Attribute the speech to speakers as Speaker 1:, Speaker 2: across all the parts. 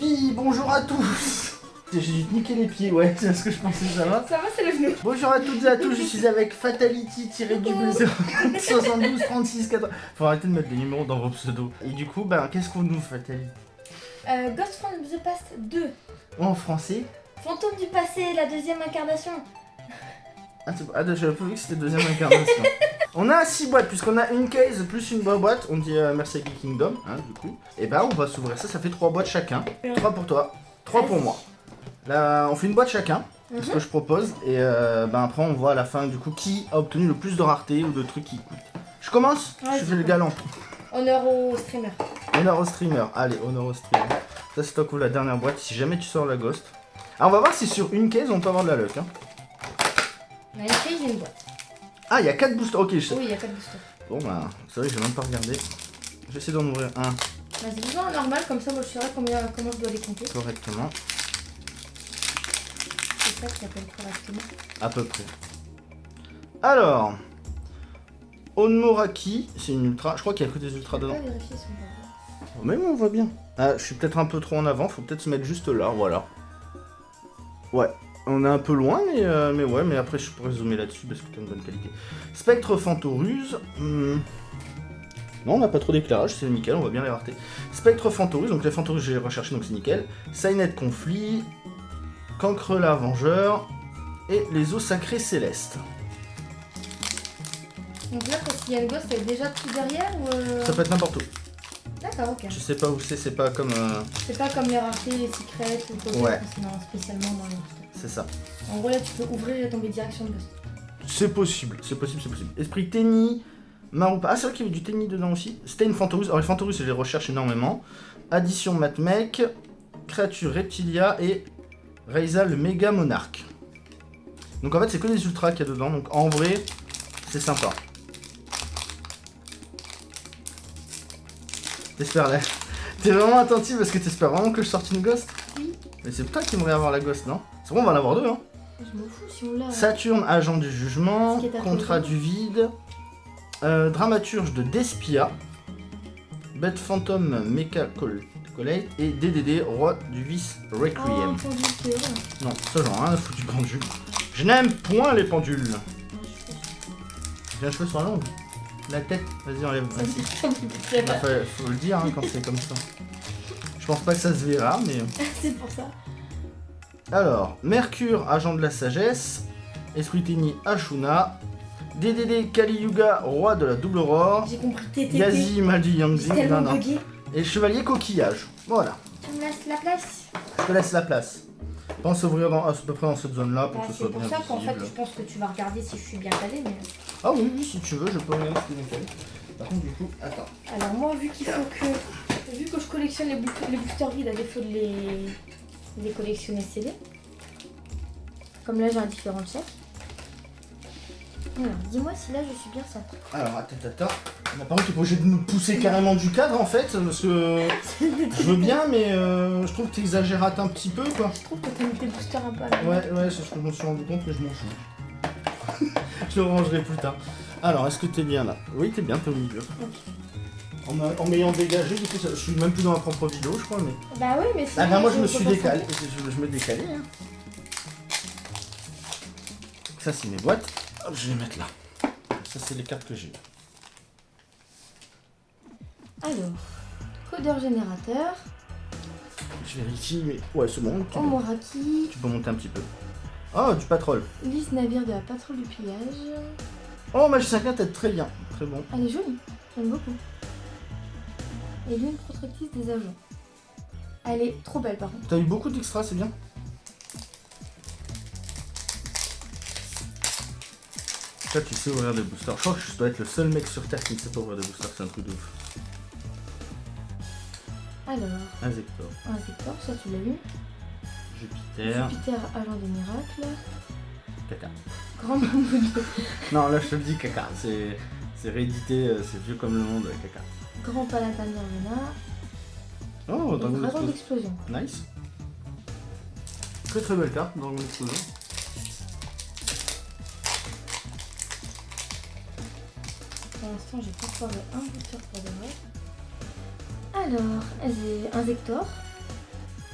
Speaker 1: Oui, bonjour à tous J'ai dû te niquer les pieds, ouais, c'est ce que je pensais, ça va
Speaker 2: Ça va, c'est le genou.
Speaker 1: Bonjour à toutes et à tous, je suis avec Fatality tiré du bleu 72 36 80. Faut arrêter de mettre des numéros dans vos pseudos. Et du coup, ben, qu'est-ce qu'on nous, Fatality
Speaker 2: Euh, Ghost from the Past 2.
Speaker 1: En français
Speaker 2: Fantôme du passé, la deuxième incarnation.
Speaker 1: Ah, ah, j'avais pas vu que c'était deuxième incarnation. on a 6 boîtes, puisqu'on a une case plus une boîte. On dit euh, merci à Geek Kingdom, hein, du coup. Et bah, on va s'ouvrir ça, ça fait 3 boîtes chacun. 3 pour toi, 3 pour moi. Là, on fait une boîte chacun, c'est ce que je propose. Et euh, ben après, on voit à la fin, du coup, qui a obtenu le plus de rareté ou de trucs qui coûtent. Je commence?
Speaker 2: Ouais,
Speaker 1: Je fais le galant.
Speaker 2: Honneur au streamer.
Speaker 1: Honneur au streamer. Allez, honneur au streamer. Ça, c'est toi qui ouvre la dernière boîte. Si jamais tu sors la ghost. Ah, on va voir si sur une case, on peut avoir de la luck. Hein.
Speaker 2: On a une boîte.
Speaker 1: Ah, il y a 4 boosters. Ok, je sais.
Speaker 2: Oui, il y a pas de booster.
Speaker 1: Bon, bah, c'est vrai que j'ai même pas regardé. J'essaie d'en ouvrir un
Speaker 2: Vas-y, dis-moi un normal, comme ça, moi, je saurai combien, comment je dois les compter.
Speaker 1: correctement.
Speaker 2: C'est ça qui s'appelle correctement.
Speaker 1: À peu près. Alors. Onmoraki, c'est une ultra. Je crois qu'il y a que des ultras dedans.
Speaker 2: pas vérifier si on va voir.
Speaker 1: Oh, Même on voit bien. Ah, je suis peut-être un peu trop en avant. Faut peut-être se mettre juste là. Voilà. Ouais. On est un peu loin, mais, euh, mais ouais, mais après je pourrais zoomer là-dessus parce que t'as une bonne qualité. Spectre Fantoruse. hmm. Non, on n'a pas trop d'éclairage, c'est nickel, on voit bien les raretés. Spectre Fantoruse, donc les Fantorus j'ai recherché, donc c'est nickel. Signet Conflit, Cancre la Vengeur et les eaux sacrées célestes.
Speaker 2: Donc là, quand il y a une ghost, elle est déjà tout derrière ou. euh,
Speaker 1: Ça peut être n'importe où.
Speaker 2: D'accord, ok.
Speaker 1: Je sais pas où c'est, c'est pas comme. euh,
Speaker 2: C'est pas comme les raretés, les secrets ou quoi
Speaker 1: Ouais.
Speaker 2: c'est spécialement dans les.
Speaker 1: C'est ça.
Speaker 2: En gros, là, tu peux ouvrir et tomber direction de.
Speaker 1: C'est possible, c'est possible, c'est possible. Esprit Tenny, Maroupa. Ah, c'est vrai qu'il y avait du Tenny dedans aussi. Stain Fantorus. Alors, les Fantorus, je les recherche énormément. Addition Matmec, Créature Reptilia et Reiza le Méga Monarque. Donc, en fait, c'est que des ultras qu'il y a dedans. Donc, en vrai, c'est sympa. T'espères là. T'es vraiment attentif parce que t'espères vraiment que je sorte une ghost?
Speaker 2: Oui.
Speaker 1: Mais c'est toi qui aimerais avoir la ghost, non? C'est bon, on va en avoir deux, hein
Speaker 2: Je m'en fous si on l'a.
Speaker 1: Saturne, agent du jugement,
Speaker 2: Ce
Speaker 1: contrat du vide, euh, dramaturge de Despia, Bête fantôme Mecha Col- et DDD, roi du vice Requiem.
Speaker 2: vrai.
Speaker 1: Non, ça j'en ai rien à foutre du pendule. Je n'aime point les pendules.
Speaker 2: Fais-
Speaker 1: J'ai un cheveu sur la langue. La tête, vas-y enlève. Vas-y. Bah, faut, faut le dire hein, quand c'est comme ça. Je pense pas que ça se verra, mais...
Speaker 2: C'est pour ça.
Speaker 1: Alors, Mercure, agent de la sagesse, Esprit Tenny, Ashuna, DDD, Kali Yuga, roi de la double aurore,
Speaker 2: J'ai compris TTT.
Speaker 1: Yazi, Maldi,
Speaker 2: J'ai
Speaker 1: Yangzi, non,
Speaker 2: tellement
Speaker 1: non.
Speaker 2: bugué.
Speaker 1: Et Chevalier Coquillage. Voilà,
Speaker 2: Tu me laisses la place
Speaker 1: je te laisse la place. Pense ouvrir dans, à peu près dans cette zone-là pour
Speaker 2: Bah,
Speaker 1: que ce
Speaker 2: C'est
Speaker 1: soit
Speaker 2: pour
Speaker 1: bien
Speaker 2: ça qu'en fait,
Speaker 1: visible.
Speaker 2: je pense que tu vas regarder si je suis bien calé. Mais...
Speaker 1: Ah oui, oui, si tu veux, je peux regarder ce que j'ai Par contre, du coup, attends.
Speaker 2: Alors, moi, vu qu'il faut que. Collectionne les, les boosters vides à défaut de les, les collectionner scellés. Comme là, j'ai un différent chèque. Alors, dis-moi si là je suis bien ça.
Speaker 1: Alors, attends, attends. Bah, par contre, t'es pas obligé de me pousser carrément du cadre en fait, parce que je veux bien, mais euh, je trouve que t'exagères un petit peu quoi.
Speaker 2: Je trouve que t'as mis tes boosters un peu à.
Speaker 1: Ouais, ouais, c'est ce que je me suis rendu compte, mais je m'en fous. je le rangerai plus tard. Alors, est-ce que t'es bien là? Oui, t'es bien, t'es au milieu. En, m'a- en m'ayant dégagé, du coup, ça- je suis même plus dans ma propre vidéo, je crois, mais.
Speaker 2: Bah oui, mais
Speaker 1: Ah, bah, moi, je me
Speaker 2: peux
Speaker 1: suis décalé. Je, je me décalais. Hein. Ça, c'est mes boîtes. Hop, je vais les mettre là. Ça, c'est les cartes que j'ai.
Speaker 2: Alors, codeur générateur,
Speaker 1: Je vérifie, mais. Ouais, c'est bon. Tu,
Speaker 2: Omoraki,
Speaker 1: tu peux monter un petit peu. Oh, du patrol.
Speaker 2: liste navire de la patrouille du pillage.
Speaker 1: Oh, magicien 4 est très bien. Très bon.
Speaker 2: Elle est jolie, j'aime beaucoup. Et lune protectrice des agents. Elle est trop belle par contre.
Speaker 1: T'as eu beaucoup d'extras, c'est bien. Toi, tu sais ouvrir des boosters. Je crois que je dois être le seul mec sur Terre qui ne sait pas ouvrir des boosters, c'est un truc de ouf.
Speaker 2: Alors,
Speaker 1: Un Zector,
Speaker 2: un secteur, ça tu l'as vu.
Speaker 1: Jupiter,
Speaker 2: Jupiter, agent des miracles.
Speaker 1: caca.
Speaker 2: Grand mammouth,
Speaker 1: Non, là je te le dis, caca. C'est c'est réédité, euh, c'est vieux comme le monde, caca.
Speaker 2: Grand palatin Nirvana.
Speaker 1: Oh, Dragon
Speaker 2: dragon
Speaker 1: Explosion.
Speaker 2: d'explosion.
Speaker 1: Nice. Très très belle carte, Dragon Explosion.
Speaker 2: Pour l'instant, j'ai pas foiré un booster pour de vrai. Alors, j'ai un Zector,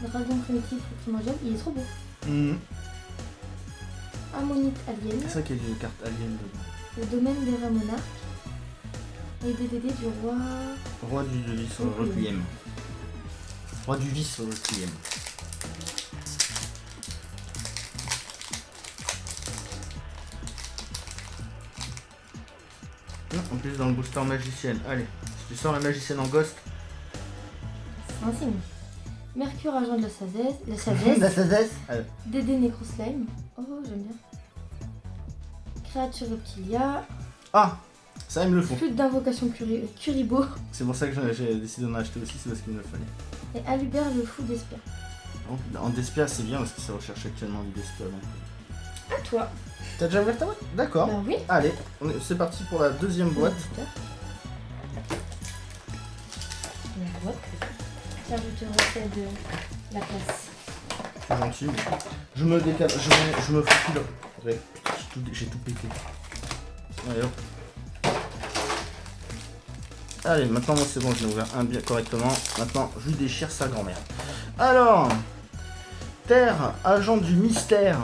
Speaker 2: Dragon primitif primordial, il est trop beau.
Speaker 1: Mhm.
Speaker 2: Ammonite alien.
Speaker 1: C'est ça qu'il y a des cartes aliens dedans.
Speaker 2: Le domaine des rats monarques. Et DDD du roi.
Speaker 1: Roi du vis sur
Speaker 2: Requiem.
Speaker 1: Requiem. Roi du vis sur Requiem. Ah, En plus dans le booster magicienne. Allez, si tu sors la magicienne en ghost.
Speaker 2: C'est un signe. Mercure, agent de la sagesse. La
Speaker 1: La
Speaker 2: sagesse.
Speaker 1: sagesse. Allez.
Speaker 2: DD Necroslime. Oh, j'aime bien. Créature Reptilia.
Speaker 1: Ah Ça ils me le font.
Speaker 2: Flûte d'invocation Curi- euh, Kuribo.
Speaker 1: C'est pour ça que j'ai- décidé d'en acheter aussi, c'est parce qu'il me le fallait.
Speaker 2: Et Alubert le fou d'Espia.
Speaker 1: En Despia c'est bien parce que ça recherche actuellement du Despia. Donc...
Speaker 2: À toi.
Speaker 1: T'as déjà ouvert ta boîte? D'accord.
Speaker 2: Bah oui.
Speaker 1: Allez, c'est parti pour la deuxième boîte.
Speaker 2: La boîte. Tiens, je te refais de la place.
Speaker 1: C'est gentil, mais je me décale, je me, je me j'ai tout pété. Allez hop. Allez, maintenant c'est bon, je l'ai ouvert un bien correctement. Maintenant, je lui déchire sa grand-mère. Alors, Terre, agent du mystère,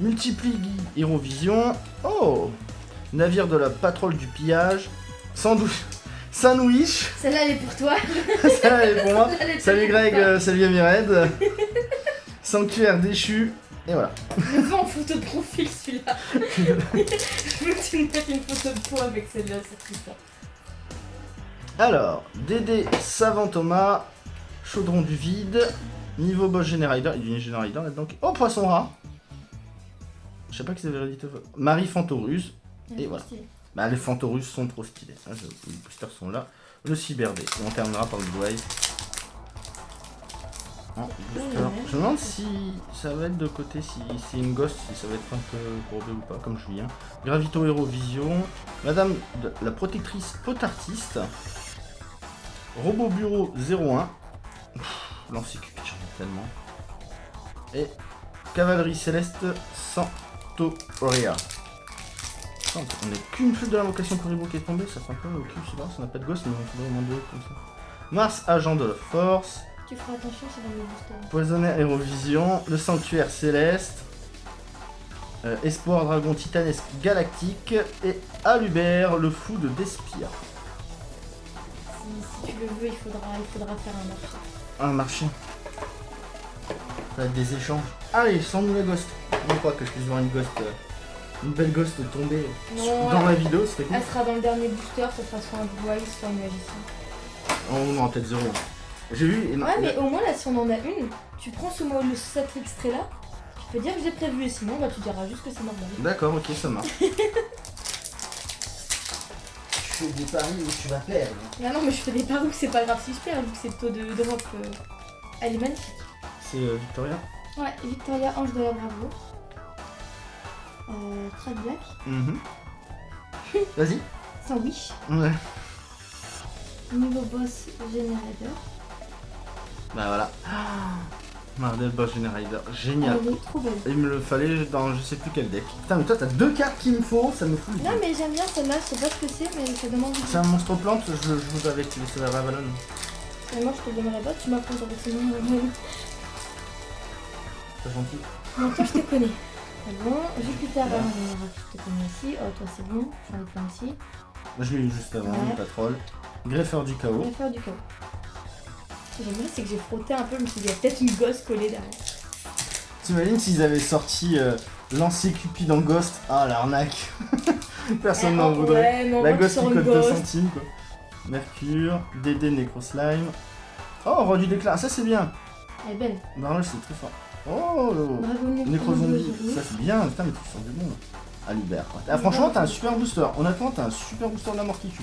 Speaker 1: multiplie Hérovision. Oh, navire de la patrouille du pillage, sandwich, sandwich.
Speaker 2: Celle-là, elle est pour toi.
Speaker 1: Ça, elle est pour moi.
Speaker 2: Est
Speaker 1: Salut Greg, euh, salut Amired. Sanctuaire déchu. Et voilà.
Speaker 2: Je veux en photo de profil celui-là. je veux que tu me mettes une photo de toi avec celle-là, c'est tout ça.
Speaker 1: Alors, Dédé, Savant Thomas, Chaudron du vide, niveau boss Générider, il y a du Générider là-dedans. Oh, Poisson rat Je sais pas qui c'est vérité. Marie Fantoruse. Et voilà. Bah, les Fantorus sont trop stylés. Les boosters sont là. Le Cyberdé. On terminera par le Blue Booster. Je me demande si ça va être de côté, si c'est une ghost, si ça va être un peu courbé ou pas, comme Julien. Gravito Hero Vision. Madame la protectrice potartiste. Robot Bureau 01. Pff, L'encyclopédie, j'en ai tellement. Et Cavalerie Céleste Santoria. On est qu'une flûte de l'invocation Kuribo qui est tombée, ça fait un peu au cul, je sais pas, ça n'a pas de gosse, mais on faudrait au deux comme ça. Mars, agent de la force,
Speaker 2: Tu feras attention, c'est dans le booster.
Speaker 1: Poisonnaire Hérovision, le sanctuaire céleste, euh, Espoir Dragon Titanesque Galactique et Alubert, le fou de Despia.
Speaker 2: Si, si tu le veux, il faudra, il faudra faire un marché.
Speaker 1: Un marché. Ça va être des échanges. Allez, sans nous la ghost. Je crois que je puisse voir une ghost, euh, une belle ghost tomber
Speaker 2: Non,
Speaker 1: dans la vidéo, cool.
Speaker 2: Elle sera dans le dernier booster, ce sera soit un Eyes, soit une magicien.
Speaker 1: On aura peut-être zéro. J'ai vu.
Speaker 2: Ouais, mais au moins là, si on en a une, tu prends ce mot, le, cet extrait là, tu peux dire que j'ai prévu, et sinon, bah, tu diras juste que c'est normal.
Speaker 1: D'accord, ok, ça marche. tu fais des paris où tu vas perdre.
Speaker 2: Ah non, mais je fais des paris que c'est pas grave si je perds, vu que c'est le taux de drop. euh, Elle est magnifique.
Speaker 1: C'est euh, Victoria
Speaker 2: Ouais, Victoria, Ange de la Bravo. Euh, Black.
Speaker 1: Mhm. Vas-y.
Speaker 2: Sandwich.
Speaker 1: Ouais.
Speaker 2: Niveau boss Générateur.
Speaker 1: Bah voilà. Mardel Boss Generator, génial.
Speaker 2: Elle est trop belle.
Speaker 1: Il me le fallait dans je sais plus quel deck. Putain, mais toi t'as deux cartes qu'il me faut, ça me fout le
Speaker 2: Non, mais j'aime bien celle-là, je sais pas ce que c'est, mais ça envie.
Speaker 1: C'est un monstre plante, je, je vous avais activé sur la Ravalon.
Speaker 2: Mais moi, je te le donnerai pas, tu m'apprends nom. euh,
Speaker 1: C'est gentil.
Speaker 2: Mais toi, je te connais. C'est bon. Jupiter, général, je te connais aussi. Oh, toi, c'est bon. J'en ai plein aussi.
Speaker 1: Je l'ai eu juste avant,
Speaker 2: Ouais.
Speaker 1: le patrol. Greffeur du chaos.
Speaker 2: faire du chaos. Ce que j'aime bien, c'est que j'ai frotté un peu, je me suis dit, il y a peut-être une gosse collée derrière.
Speaker 1: T'imagines s'ils avaient sorti euh, lancer Cupid en Ghost Ah l'arnaque Personne n'en
Speaker 2: Eh,
Speaker 1: voudrait.
Speaker 2: Ouais,
Speaker 1: La Ghost qui coûte 2
Speaker 2: gosse.
Speaker 1: centimes quoi. Mercure, Dédé Necroslime. Oh, roi du déclin, ça c'est bien.
Speaker 2: Elle est belle.
Speaker 1: Barlow c'est très fort. Oh, Necrozombie, ça c'est bien. Putain, mais tu sors du bon. là. Ah, Albert. Ah, franchement, t'as un super booster. Honnêtement, t'as un super booster de la mort qui tue.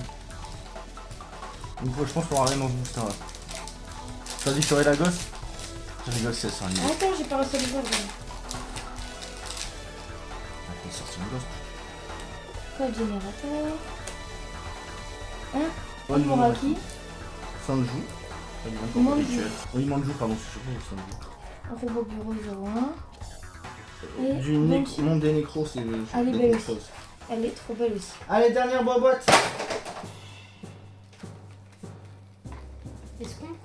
Speaker 1: Donc, je pense qu'on aura dans ce booster là. T'as dit que t'aurais la gosse Je rigole, c'est ça.
Speaker 2: Attends, j'ai pas réussi à le voir. regarde.
Speaker 1: Ah, t'as sorti une gosse.
Speaker 2: Code générateur?
Speaker 1: Sanju. Pas bien, encore
Speaker 2: Manju.
Speaker 1: habituel. Oui, Manju, pardon, c'est surtout Sanju.
Speaker 2: Un robot bureau 01. Et
Speaker 1: Du monde des nécros, c'est le
Speaker 2: Elle est belle aussi. Elle est trop belle aussi.
Speaker 1: Allez, dernière boîte.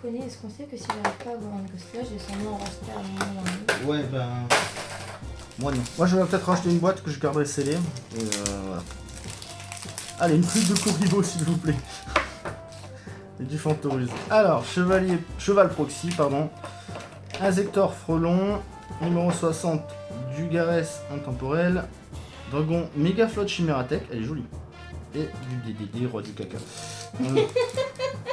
Speaker 2: Est-ce qu'on connais, est-ce qu'on sait que si j'arrive pas à avoir un là, j'ai sûrement en racheter à un moment ou à un autre
Speaker 1: Ouais, ben. Moi non. Moi je vais peut-être racheter une boîte que je garderai scellée. Et euh, voilà. Allez, une flûte de Kuribo s'il vous plaît. Et du Fantorus. Alors, chevalier. Cheval proxy, pardon. Azector Frelon. Numéro 60, Dugares Intemporel. Dragon Méga Flotte Chimératech, elle est jolie. Et du DDD, roi du caca. Hum.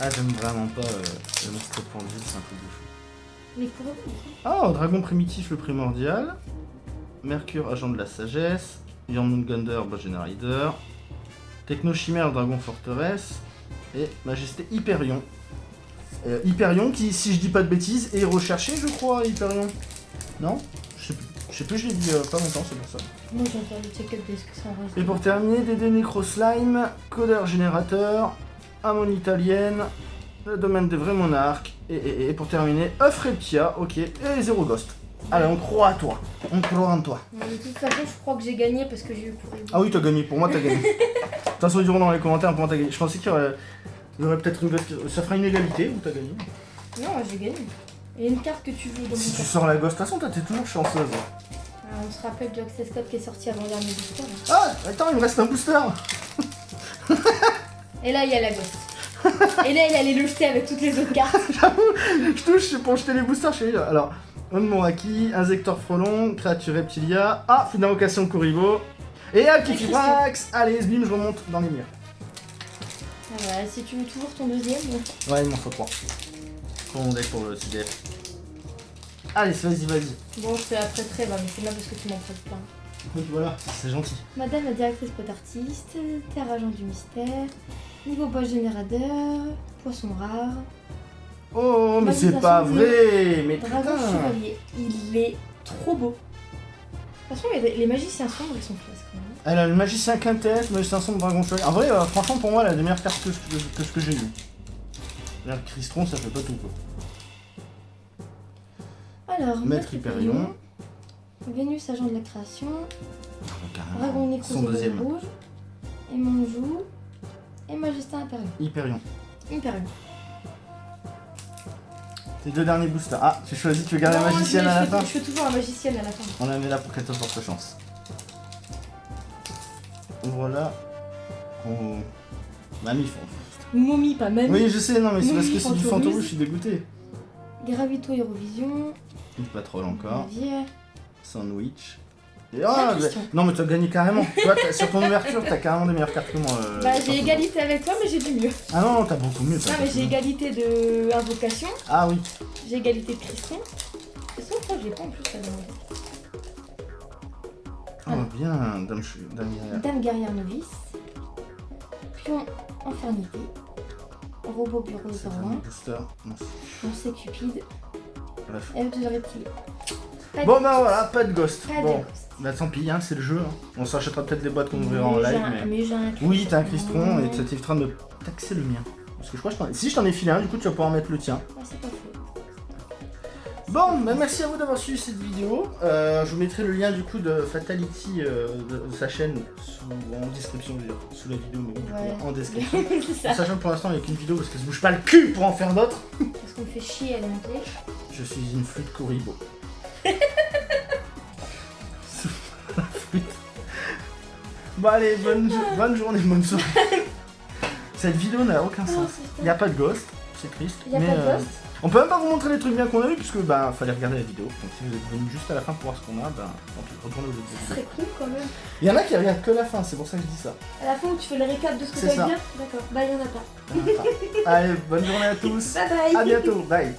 Speaker 1: ah, j'aime vraiment pas euh, le monstre pendu, c'est un peu bouffon.
Speaker 2: Mais pour eux,
Speaker 1: Ah, dragon primitif le primordial. Mercure, agent de la sagesse. Jormungandr, Bogen Rider. Techno chimère, dragon forteresse. Et majesté Hyperion. Euh, Hyperion qui, si je dis pas de bêtises, est recherché, je crois, Hyperion. Non? Je sais plus. Je sais plus, je l'ai dit euh, pas longtemps, c'est pour ça.
Speaker 2: moi faire le check-up de ce que ça reste.
Speaker 1: Et pour terminer, DD Necro Slime, codeur générateur, Amon italienne, le domaine des vrais monarques, et, et- et pour terminer, œuf reptia, ok, et zéro ghost. Allez, on croit à toi. On croit en toi.
Speaker 2: De toute façon, je crois que j'ai gagné parce que j'ai eu pour
Speaker 1: Ah oui, t'as gagné. Pour moi, t'as gagné. De toute façon, ils diront dans les commentaires pour moi, t'as gagné. Je pensais qu'il y aurait, peut-être une. Ça fera une égalité ou t'as gagné.
Speaker 2: Non, j'ai gagné. Il y a une carte que tu veux dans mon
Speaker 1: Si tu sors la ghost, de toute façon, t'es toujours chanceuse.
Speaker 2: Ah, on se rappelle du Access Code qui est sorti avant dernier booster.
Speaker 1: Ah, attends, il me reste un booster.
Speaker 2: Et là, il y a la ghost. Et là, il allait le jeter avec toutes les autres cartes.
Speaker 1: Je touche pour jeter les boosters chez lui. Alors, Onmoraki, Insector Frelon, Créature Reptilia. Ah, fin d'invocation Kuribo. Et Alkifibrax. Allez, bim, je remonte dans les murs.
Speaker 2: Ah bah, si tu veux toujours ton deuxième.
Speaker 1: Ouais, il m'en faut trois. Pour mon deck pour le CDF. Allez, vas-y, vas-y.
Speaker 2: Bon, je te la prêterai, bah, mais c'est là parce que tu m'en prêtes plein.
Speaker 1: Donc voilà, c'est gentil.
Speaker 2: Madame la directrice pot artiste, terre agent du mystère, niveau boss générateur, poisson rare,
Speaker 1: Oh, mais c'est pas vrai Mais
Speaker 2: dragon
Speaker 1: putain
Speaker 2: chevalier. Il est trop beau. De toute façon, les, magiciens sombres, ils sont classe quand même.
Speaker 1: Elle a le magicien quintesse, magicien sombre, dragon chevalier. En vrai, euh, franchement, pour moi, elle a des meilleures cartes que, ce- que ce que j'ai eu. Là, Cristron, ça fait pas tout, quoi.
Speaker 2: Alors,
Speaker 1: Maître Hyperion.
Speaker 2: Vénus, agent de la création,
Speaker 1: Carrément.
Speaker 2: Dragon Nécro,
Speaker 1: Son deuxième.
Speaker 2: rouge, et Monjou, et Majesté Impérial.
Speaker 1: Hyperion.
Speaker 2: Impérial.
Speaker 1: Tes deux derniers boosters. Ah, tu choisis, tu veux garder la
Speaker 2: Non,
Speaker 1: magicienne
Speaker 2: je,
Speaker 1: à la
Speaker 2: je
Speaker 1: fin
Speaker 2: je fais toujours la magicienne à la fin.
Speaker 1: On la met là pour qu'elle te porte chance. Voilà. On... Mamie,
Speaker 2: Momie, pas même.
Speaker 1: Oui, je sais, non, mais c'est parce que c'est du fantôme, je suis dégoûté.
Speaker 2: Gravito Eurovision,
Speaker 1: Une patrol encore. Sandwich. Et ah,
Speaker 2: Christian.
Speaker 1: non mais tu as gagné carrément. sur ton ouverture, t'as carrément des meilleures cartes que moi. euh,
Speaker 2: Bah, j'ai égalité avec toi, mais j'ai du mieux.
Speaker 1: Ah non, non, t'as beaucoup mieux.
Speaker 2: Non, mais j'ai égalité de invocation,
Speaker 1: Ah oui.
Speaker 2: j'ai égalité de je crois que je l'ai pas en plus demandé.
Speaker 1: Ah bien, Dame, Dame Guerrière.
Speaker 2: Dame guerrière novice, pion infernité, robot bureau
Speaker 1: un
Speaker 2: 01,
Speaker 1: booster. Non, c'est-
Speaker 2: cupide,
Speaker 1: Bref.
Speaker 2: de reptile.
Speaker 1: Bon bah voilà, pas de ghost.
Speaker 2: Pas de
Speaker 1: Bon,
Speaker 2: ghost.
Speaker 1: Bah tant pis, hein, c'est le jeu. hein. On s'achètera peut-être des boîtes qu'on ouvrira en live. Mais...
Speaker 2: mais j'ai un
Speaker 1: Oui, t'as un. Cristron et ça t'évitera de me taxer le mien. Parce que je crois que je t'en ai... Si je t'en ai filé un, du coup tu vas pouvoir mettre le tien.
Speaker 2: Ah, c'est pas faux.
Speaker 1: Bon, bah merci à vous d'avoir suivi cette vidéo. Euh, je vous mettrai le lien du coup de Fatality euh, de, de sa chaîne sous, en description, je veux dire, sous la vidéo, mais du
Speaker 2: Ouais.
Speaker 1: coup, en description.
Speaker 2: ça.
Speaker 1: Sachant que pour l'instant il n'y a qu'une vidéo parce qu'elle se bouge pas le cul pour en faire d'autres.
Speaker 2: Parce qu'on me fait chier à la monter.
Speaker 1: Je suis une flûte Kuribo. Bon allez, bonne, jo- bonne journée, bonne soirée. Cette vidéo n'a aucun
Speaker 2: Oh,
Speaker 1: sens. Il n'y a pas de ghost, c'est triste.
Speaker 2: Il y a
Speaker 1: mais,
Speaker 2: pas de
Speaker 1: euh,
Speaker 2: ghost?
Speaker 1: On peut même pas vous montrer les trucs bien qu'on a eu puisque bah fallait regarder la vidéo. Donc si vous êtes venu juste à la fin pour voir ce qu'on a, bah tant pis, retournez aux autres
Speaker 2: Ce
Speaker 1: vidéos.
Speaker 2: serait cool quand même.
Speaker 1: Il y en a qui regardent que la fin, c'est pour ça que je dis ça.
Speaker 2: À la fin où tu fais le récap de ce que t'as bien D'accord. Bah, il y en a pas.
Speaker 1: Allez, bonne journée à tous.
Speaker 2: Bye bye
Speaker 1: À bientôt, bye.